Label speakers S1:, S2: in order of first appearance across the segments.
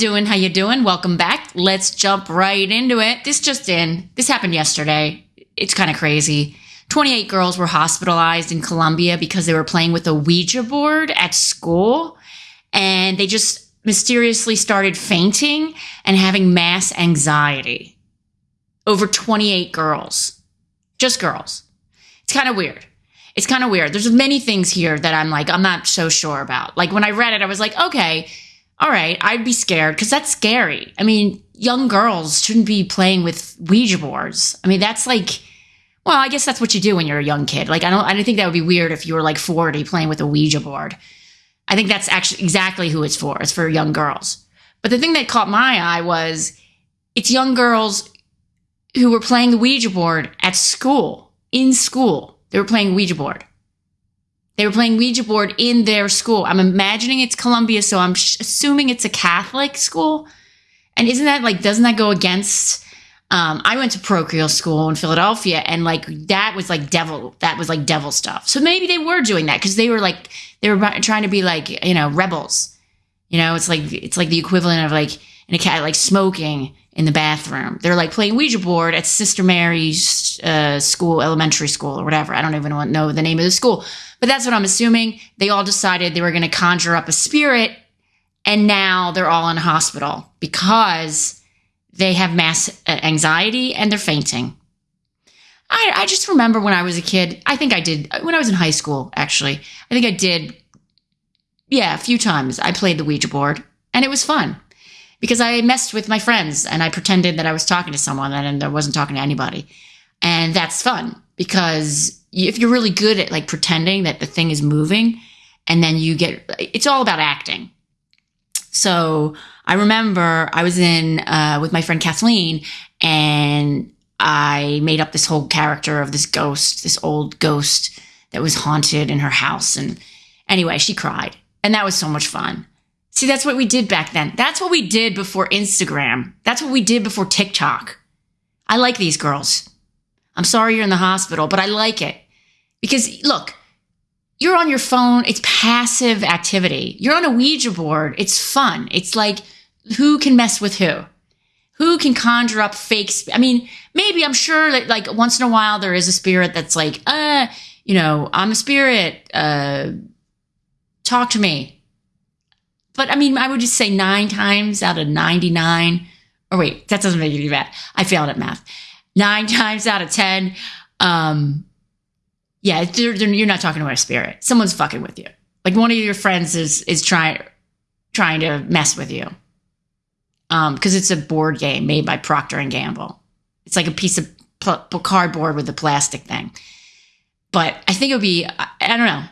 S1: doing? How you doing? Welcome back. Let's jump right into it. This just in. This happened yesterday. It's kind of crazy. 28 girls were hospitalized in Colombia because they were playing with a Ouija board at school and they just mysteriously started fainting and having mass anxiety. Over 28 girls. Just girls. It's kind of weird. It's kind of weird. There's many things here that I'm like, I'm not so sure about. Like when I read it, I was like, okay, all right, I'd be scared because that's scary. I mean, young girls shouldn't be playing with Ouija boards. I mean, that's like, well, I guess that's what you do when you're a young kid. Like, I don't, I don't think that would be weird if you were like 40 playing with a Ouija board. I think that's actually exactly who it's for. It's for young girls. But the thing that caught my eye was it's young girls who were playing the Ouija board at school, in school. They were playing Ouija board. They were playing Ouija board in their school. I'm imagining it's Colombia, so I'm sh- assuming it's a Catholic school. And isn't that like, doesn't that go against? Um, I went to parochial school in Philadelphia, and like that was like devil. That was like devil stuff. So maybe they were doing that because they were like they were trying to be like you know rebels. You know, it's like it's like the equivalent of like in a cat like smoking in the bathroom. They're like playing Ouija board at Sister Mary's uh, school, elementary school, or whatever. I don't even know the name of the school, but that's what I'm assuming. They all decided they were going to conjure up a spirit, and now they're all in hospital because they have mass uh, anxiety and they're fainting. I, I just remember when I was a kid, I think I did, when I was in high school, actually, I think I did, yeah, a few times. I played the Ouija board and it was fun because I messed with my friends and I pretended that I was talking to someone and I wasn't talking to anybody. And that's fun because if you're really good at like pretending that the thing is moving and then you get, it's all about acting. So I remember I was in uh, with my friend Kathleen and I made up this whole character of this ghost, this old ghost that was haunted in her house. And anyway, she cried. And that was so much fun. See, that's what we did back then. That's what we did before Instagram. That's what we did before TikTok. I like these girls. I'm sorry you're in the hospital, but I like it. Because look, you're on your phone, it's passive activity. You're on a Ouija board, it's fun. It's like who can mess with who? Who can conjure up fake? Sp- I mean, maybe I'm sure that like once in a while there is a spirit that's like, uh, you know, I'm a spirit. Uh, talk to me. But I mean, I would just say nine times out of 99. Or wait, that doesn't make any bad. I failed at math. Nine times out of 10, um, yeah, they're, they're, you're not talking about a spirit. Someone's fucking with you. Like one of your friends is is trying trying to mess with you. Um, because it's a board game made by Procter and Gamble. It's like a piece of pl- cardboard with a plastic thing. But I think it would be I, I don't know.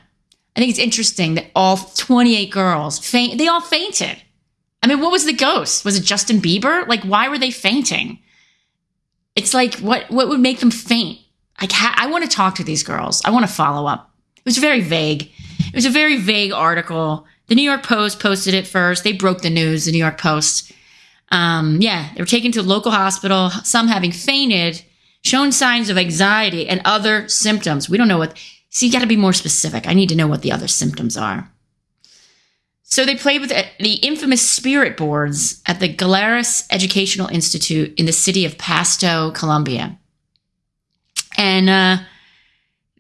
S1: I think it's interesting that all 28 girls faint. They all fainted. I mean, what was the ghost? Was it Justin Bieber? Like, why were they fainting? It's like what what would make them faint? I I want to talk to these girls. I want to follow up. It was very vague. It was a very vague article. The New York Post posted it first. They broke the news. The New York Post. Um, yeah, they were taken to a local hospital. Some having fainted, shown signs of anxiety and other symptoms. We don't know what. See, you got to be more specific. I need to know what the other symptoms are. So they played with the infamous spirit boards at the Galeras Educational Institute in the city of Pasto, Colombia. And uh,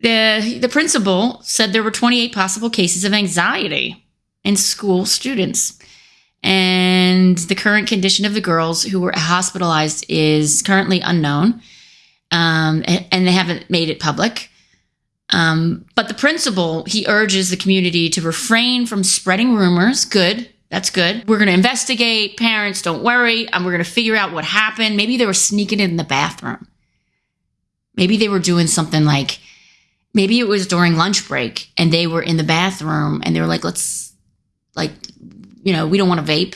S1: the the principal said there were 28 possible cases of anxiety in school students. And the current condition of the girls who were hospitalized is currently unknown. Um, and they haven't made it public. Um, but the principal, he urges the community to refrain from spreading rumors. Good. That's good. We're going to investigate. Parents, don't worry. And we're going to figure out what happened. Maybe they were sneaking in the bathroom. Maybe they were doing something like, maybe it was during lunch break and they were in the bathroom and they were like, let's, like, you know, we don't want to vape.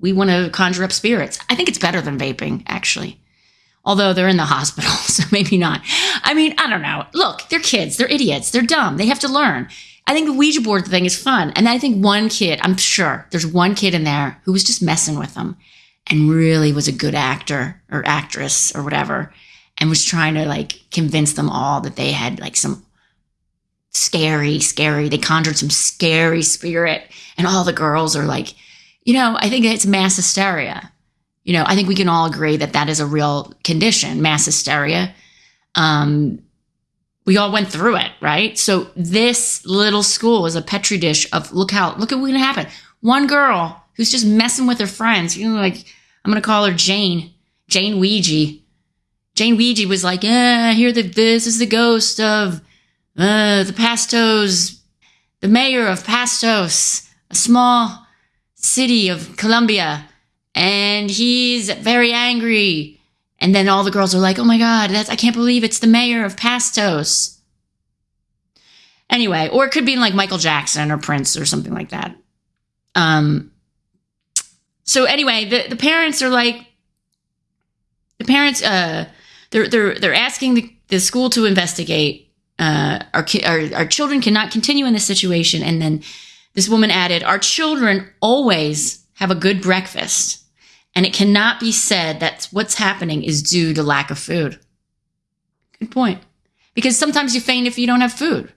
S1: We want to conjure up spirits. I think it's better than vaping, actually. Although they're in the hospital, so maybe not. I mean, I don't know. Look, they're kids. They're idiots. They're dumb. They have to learn. I think the Ouija board thing is fun. And I think one kid, I'm sure there's one kid in there who was just messing with them and really was a good actor or actress or whatever and was trying to like convince them all that they had like some scary, scary, they conjured some scary spirit. And all the girls are like, you know, I think it's mass hysteria. You know, I think we can all agree that that is a real condition, mass hysteria. Um, we all went through it, right? So this little school is a petri dish of look how look at what's gonna happen. One girl who's just messing with her friends, you know, like I'm gonna call her Jane, Jane Ouija. Jane Ouija was like, "Yeah, I hear that this is the ghost of uh, the Pastos, the mayor of Pastos, a small city of Colombia, and he's very angry." And then all the girls are like, "Oh my god, that's I can't believe it's the mayor of Pastos." Anyway, or it could be like Michael Jackson or Prince or something like that. Um. So anyway, the the parents are like, the parents uh they're they're they're asking the, the school to investigate. Uh, our, ki- our our children cannot continue in this situation, and then this woman added, "Our children always have a good breakfast." And it cannot be said that what's happening is due to lack of food. Good point. Because sometimes you faint if you don't have food.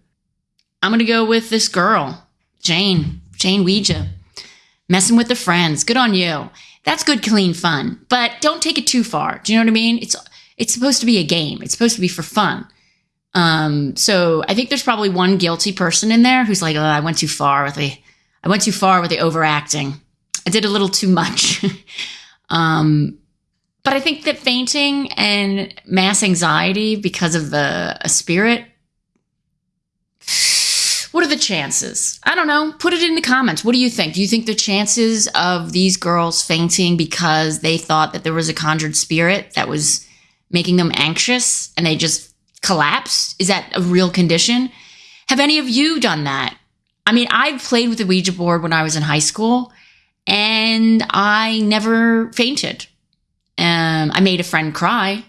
S1: I'm going to go with this girl, Jane, Jane Ouija, messing with the friends. Good on you. That's good, clean fun. But don't take it too far. Do you know what I mean? It's it's supposed to be a game. It's supposed to be for fun. Um, so I think there's probably one guilty person in there who's like, oh, I went too far with the I went too far with the overacting. I did a little too much. Um, but I think that fainting and mass anxiety because of the a spirit. What are the chances? I don't know. Put it in the comments. What do you think? Do you think the chances of these girls fainting because they thought that there was a conjured spirit that was making them anxious and they just collapsed? Is that a real condition? Have any of you done that? I mean, I played with the Ouija board when I was in high school and I never fainted. Um, I made a friend cry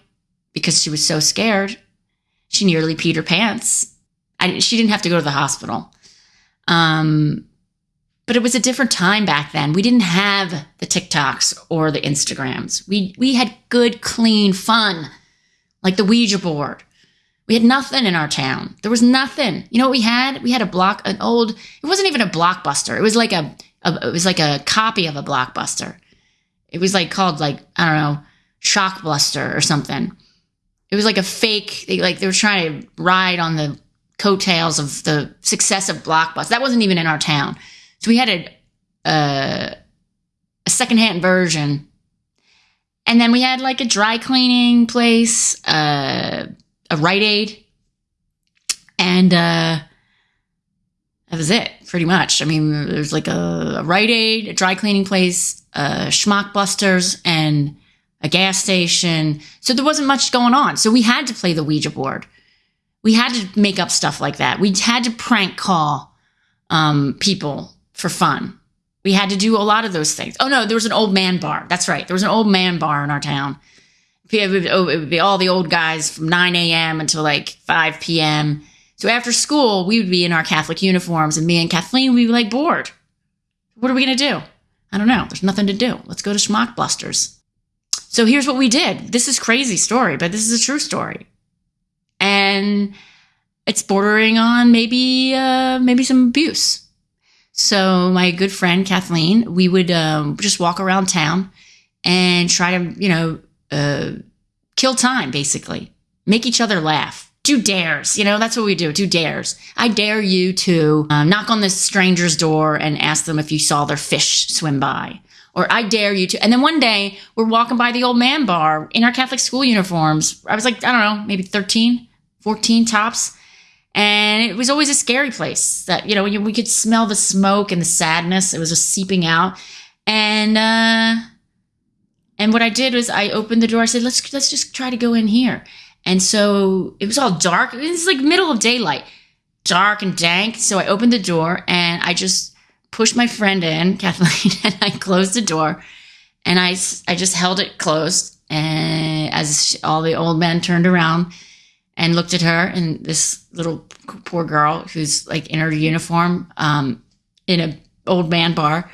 S1: because she was so scared. She nearly peed her pants. I, she didn't have to go to the hospital. Um, but it was a different time back then. We didn't have the TikToks or the Instagrams. We we had good, clean fun, like the Ouija board. We had nothing in our town. There was nothing. You know what we had? We had a block, an old. It wasn't even a blockbuster. It was like a a, it was like a copy of a blockbuster. It was like called like I don't know Shockbuster or something. It was like a fake. They, like they were trying to ride on the coattails of the success of Blockbuster. That wasn't even in our town, so we had a a, a secondhand version, and then we had like a dry cleaning place, uh, a Rite Aid, and uh, that was it, pretty much. I mean, there's like a, a Rite Aid, a dry cleaning place, a Schmockbusters, and a gas station. So there wasn't much going on. So we had to play the Ouija board. We had to make up stuff like that. We had to prank call um, people for fun. We had to do a lot of those things. Oh no, there was an old man bar. That's right. There was an old man bar in our town. It would, it would be all the old guys from 9 a.m. until like 5 p.m. So after school, we would be in our Catholic uniforms, and me and Kathleen would be like bored. What are we going to do? I don't know. There's nothing to do. Let's go to Schmockbusters. So here's what we did. This is crazy story, but this is a true story, and it's bordering on maybe uh, maybe some abuse. So my good friend Kathleen, we would um, just walk around town and try to you know uh, kill time, basically, make each other laugh do dares. You know, that's what we do. Do dares. I dare you to um, knock on this stranger's door and ask them if you saw their fish swim by. Or I dare you to. And then one day we're walking by the old man bar in our Catholic school uniforms. I was like, I don't know, maybe 13, 14 tops. And it was always a scary place that, you know, we could smell the smoke and the sadness. It was just seeping out. And, uh, and what I did was I opened the door. I said, let's, let's just try to go in here. And so it was all dark. It was like middle of daylight, dark and dank. So I opened the door and I just pushed my friend in, Kathleen, and I closed the door and I, I just held it closed. And as all the old men turned around and looked at her and this little poor girl who's like in her uniform, um, in a old man bar,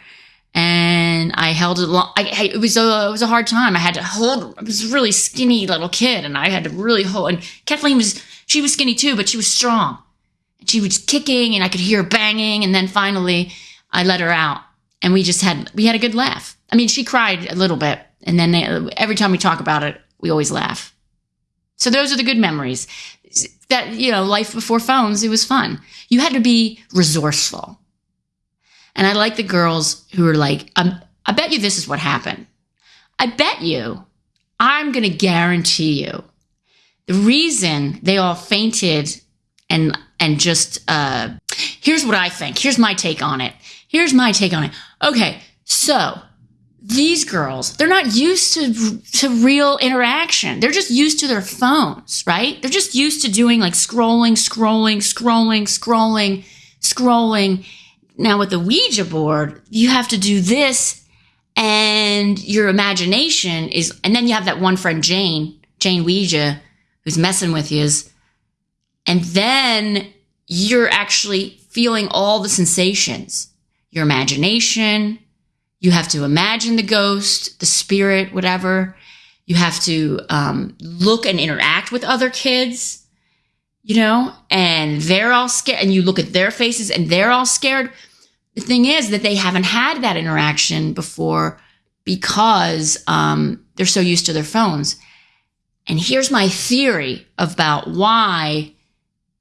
S1: and I held it long. I, I, it was a it was a hard time. I had to hold. I was a really skinny little kid, and I had to really hold. And Kathleen was she was skinny too, but she was strong. And she was kicking, and I could hear banging. And then finally, I let her out, and we just had we had a good laugh. I mean, she cried a little bit, and then they, every time we talk about it, we always laugh. So those are the good memories. That you know, life before phones, it was fun. You had to be resourceful, and I like the girls who are like, um, "I bet you this is what happened. I bet you, I'm going to guarantee you, the reason they all fainted and and just uh, here's what I think. Here's my take on it. Here's my take on it. Okay, so these girls, they're not used to to real interaction. They're just used to their phones, right? They're just used to doing like scrolling, scrolling, scrolling, scrolling, scrolling. Now with the Ouija board, you have to do this and your imagination is and then you have that one friend Jane, Jane Ouija, who's messing with you and then you're actually feeling all the sensations. Your imagination, you have to imagine the ghost, the spirit, whatever. You have to um, look and interact with other kids, you know, and they're all scared. And you look at their faces and they're all scared. The thing is that they haven't had that interaction before because um, they're so used to their phones. And here's my theory about why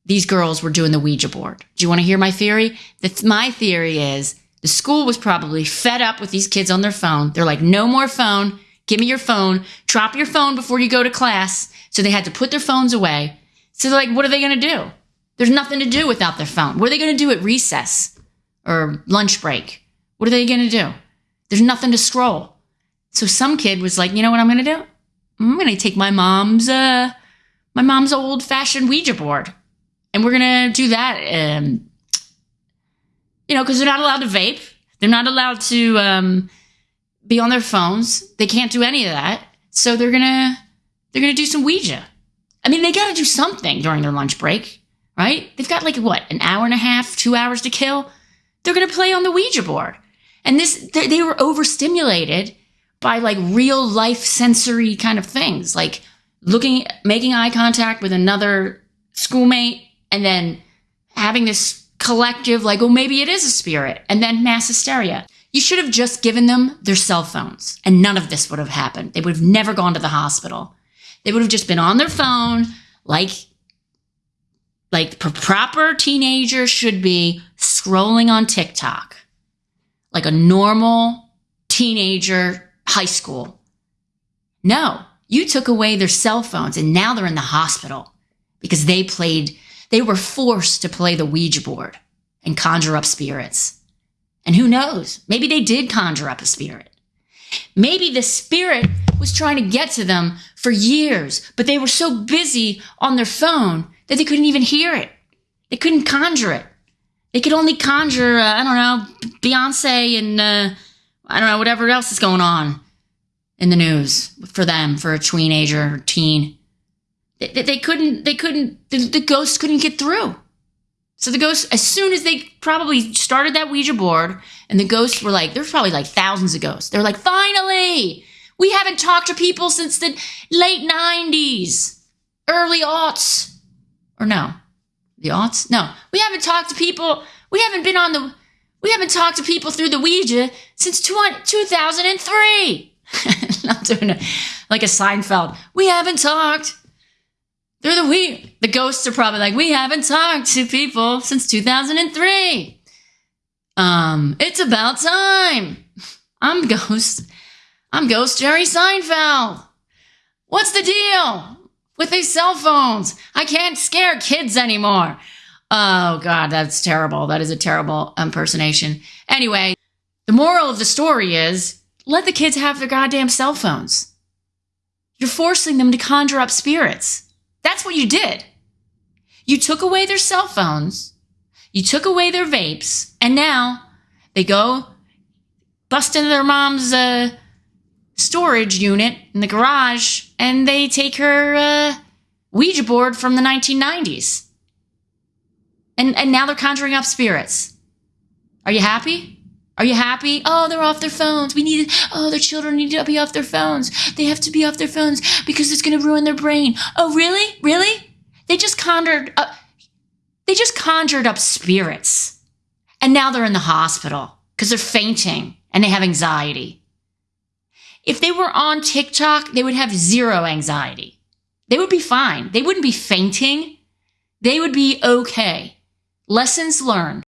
S1: these girls were doing the Ouija board. Do you want to hear my theory? My theory is the school was probably fed up with these kids on their phone. They're like, no more phone. Give me your phone. Drop your phone before you go to class. So they had to put their phones away. So they're like, what are they going to do? There's nothing to do without their phone. What are they going to do at recess or lunch break? What are they going to do? There's nothing to scroll. So some kid was like, you know what I'm going to do? I'm going to take my mom's, uh, my mom's old fashioned Ouija board and we're going to do that. Um, you know, because they're not allowed to vape. They're not allowed to um, be on their phones. They can't do any of that. So they're gonna they're gonna do some Ouija. I mean, they got to do something during their lunch break, right? They've got like what an hour and a half, two hours to kill. They're gonna play on the Ouija board, and this they, were overstimulated by like real life sensory kind of things, like looking, making eye contact with another schoolmate, and then having this collective, like, well, maybe it is a spirit, and then mass hysteria. You should have just given them their cell phones, and none of this would have happened. They would have never gone to the hospital. They would have just been on their phone, like, like proper teenagers should be scrolling on TikTok, like a normal teenager, high school. No, you took away their cell phones, and now they're in the hospital because they played they were forced to play the Ouija board and conjure up spirits. And who knows? Maybe they did conjure up a spirit. Maybe the spirit was trying to get to them for years, but they were so busy on their phone that they couldn't even hear it. They couldn't conjure it. They could only conjure, uh, I don't know, Beyonce and uh, I don't know, whatever else is going on in the news for them, for a teenager or teen. They, they couldn't, they couldn't, the, the ghosts couldn't get through. So the ghosts, as soon as they probably started that Ouija board, and the ghosts were like, there's probably like thousands of ghosts. They're like, finally, we haven't talked to people since the late 90s, early aughts. Or no, the aughts? No, we haven't talked to people. We haven't been on the, we haven't talked to people through the Ouija since 2003. I'm doing it like a Seinfeld. We haven't talked. They're the we. The ghosts are probably like, we haven't talked to people since 2003. Um, it's about time. I'm Ghost. I'm Ghost Jerry Seinfeld. What's the deal with these cell phones? I can't scare kids anymore. Oh God, that's terrible. That is a terrible impersonation. Anyway, the moral of the story is let the kids have their goddamn cell phones. You're forcing them to conjure up spirits. That's what you did. You took away their cell phones, you took away their vapes, and now they go bust into their mom's uh, storage unit in the garage and they take her uh, Ouija board from the 1990s. And, and now they're conjuring up spirits. Are you happy? Are you happy? Oh, they're off their phones. We need, oh, their children need to be off their phones. They have to be off their phones because it's going to ruin their brain. Oh, really? Really? They just conjured, uh, they just conjured up spirits. And now they're in the hospital because they're fainting and they have anxiety. If they were on TikTok, they would have zero anxiety. They would be fine. They wouldn't be fainting. They would be okay. Lessons learned.